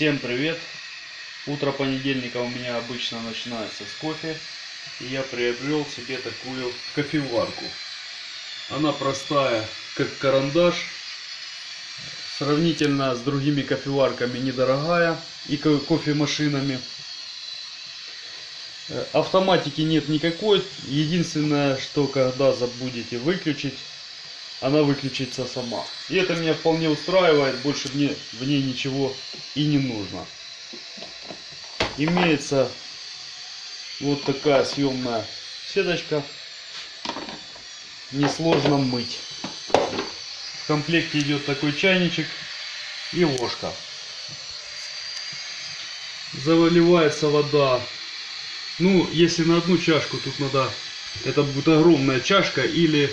Всем привет! Утро понедельника у меня обычно начинается с кофе. И я приобрел себе такую кофеварку. Она простая, как карандаш. Сравнительно с другими кофеварками недорогая и ко- кофемашинами. Э, Автоматики нет никакой. Единственное, что когда забудете выключить, она выключится сама. И это меня вполне устраивает, больше мне в ней ничего и не нужно. Имеется вот такая съемная сеточка. Несложно мыть. В комплекте идет такой чайничек и ложка. Заливается вода. Ну, если на одну чашку, тут надо... Это будет огромная чашка или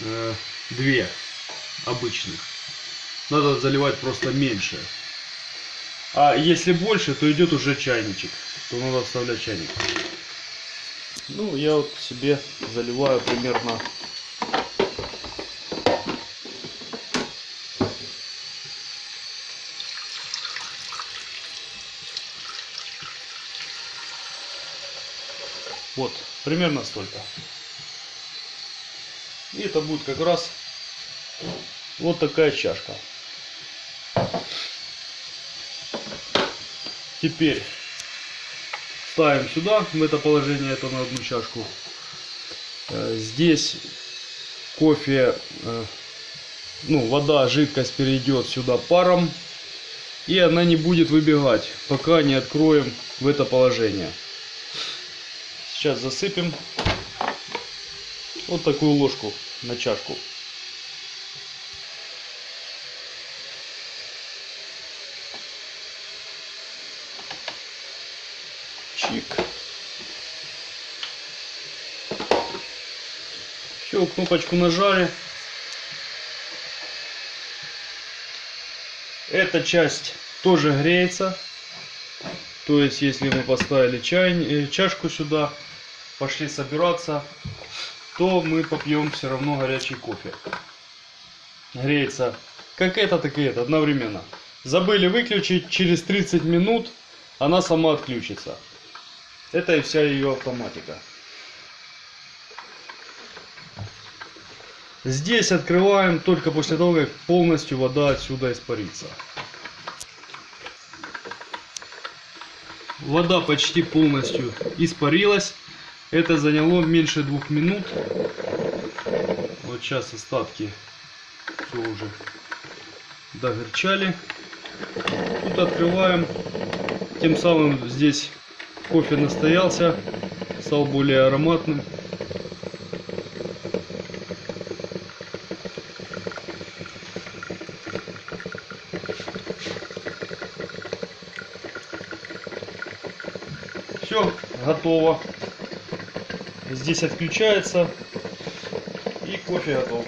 э, две обычных. Надо заливать просто меньше. А если больше, то идет уже чайничек. То надо вставлять чайник. Ну, я вот себе заливаю примерно вот примерно столько. И это будет как раз вот такая чашка. Теперь ставим сюда, в это положение, это на одну чашку. Э, Здесь кофе, э, ну, вода, жидкость перейдет сюда паром. И она не будет выбегать, пока не откроем в это положение. Сейчас засыпем вот такую ложку на чашку. Чик. Все, кнопочку нажали. Эта часть тоже греется. То есть, если мы поставили чай, э, чашку сюда, пошли собираться, то мы попьем все равно горячий кофе. Греется как это, так и это одновременно. Забыли выключить, через 30 минут она сама отключится. Это и вся ее автоматика. Здесь открываем только после того, как полностью вода отсюда испарится. Вода почти полностью испарилась. Это заняло меньше двух минут. Вот сейчас остатки все уже догорчали. Тут открываем. Тем самым здесь кофе настоялся, стал более ароматным. Все, готово. Здесь отключается и кофе готов.